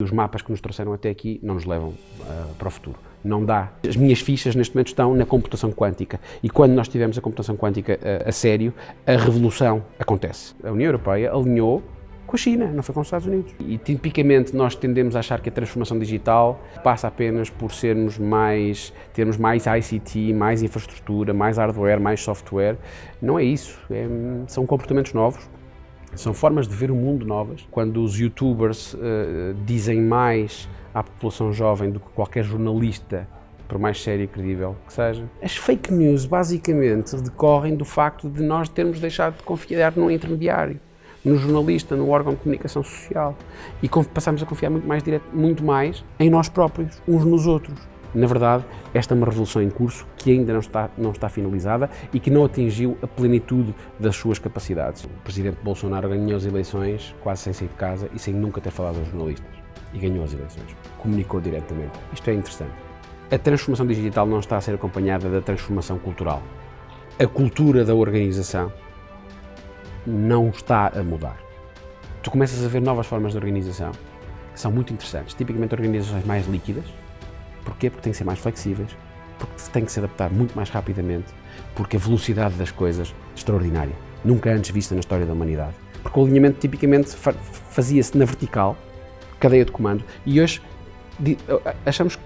Os mapas que nos trouxeram até aqui não nos levam uh, para o futuro. Não dá. As minhas fichas neste momento estão na computação quântica e quando nós tivermos a computação quântica uh, a sério, a revolução acontece. A União Europeia alinhou com a China, não foi com os Estados Unidos. E tipicamente nós tendemos a achar que a transformação digital passa apenas por sermos mais, termos mais ICT, mais infraestrutura, mais hardware, mais software. Não é isso, é, são comportamentos novos, são formas de ver o mundo novas. Quando os youtubers uh, dizem mais à população jovem do que qualquer jornalista, por mais sério e credível que seja. As fake news basicamente decorrem do facto de nós termos deixado de confiar num intermediário, no jornalista, no órgão de comunicação social e passamos a confiar muito mais, direto, muito mais em nós próprios, uns nos outros. Na verdade, esta é uma revolução em curso que ainda não está, não está finalizada e que não atingiu a plenitude das suas capacidades. O presidente Bolsonaro ganhou as eleições quase sem sair de casa e sem nunca ter falado aos jornalistas. E ganhou as eleições. Comunicou diretamente. Isto é interessante. A transformação digital não está a ser acompanhada da transformação cultural. A cultura da organização não está a mudar. Tu começas a ver novas formas de organização que são muito interessantes, tipicamente organizações mais líquidas, Porquê? Porque têm que ser mais flexíveis, porque têm que se adaptar muito mais rapidamente, porque a velocidade das coisas é extraordinária, nunca antes vista na história da humanidade. Porque o alinhamento tipicamente fazia-se na vertical, cadeia de comando, e hoje achamos,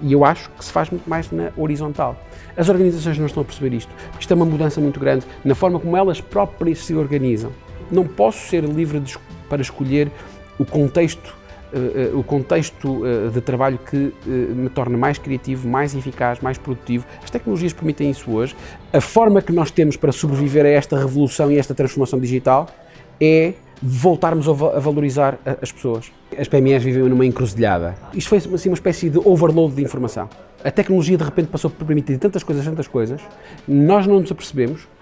e eu acho que se faz muito mais na horizontal. As organizações não estão a perceber isto, porque isto é uma mudança muito grande na forma como elas próprias se organizam. Não posso ser livre de, para escolher o contexto o contexto uh, de trabalho que me torna mais criativo, mais eficaz, mais produtivo. As tecnologias permitem isso hoje. A forma que nós temos para sobreviver a esta revolução e esta transformação digital é voltarmos a valorizar as pessoas. As PMEs vivem numa encruzilhada. Isto foi assim, uma espécie de overload de informação. A tecnologia de repente passou por permitir tantas coisas, tantas coisas, nós não nos apercebemos, eh,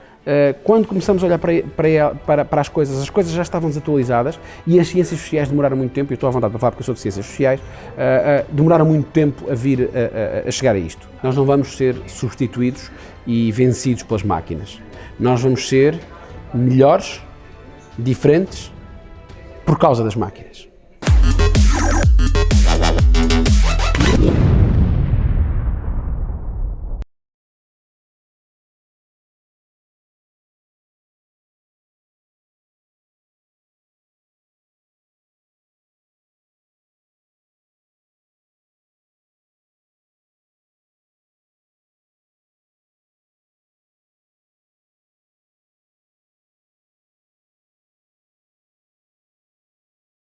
quando começamos a olhar para, para, para, as coisas, as coisas já estavam desatualizadas e as ciências sociais demoraram muito tempo, e estou à vontade para falar porque eu sou de ciências sociais, uh, uh, demoraram muito tempo a vir a, chegar a isto. Nós não vamos ser substituídos e vencidos pelas máquinas. Nós vamos ser melhores, diferentes, por causa das máquinas.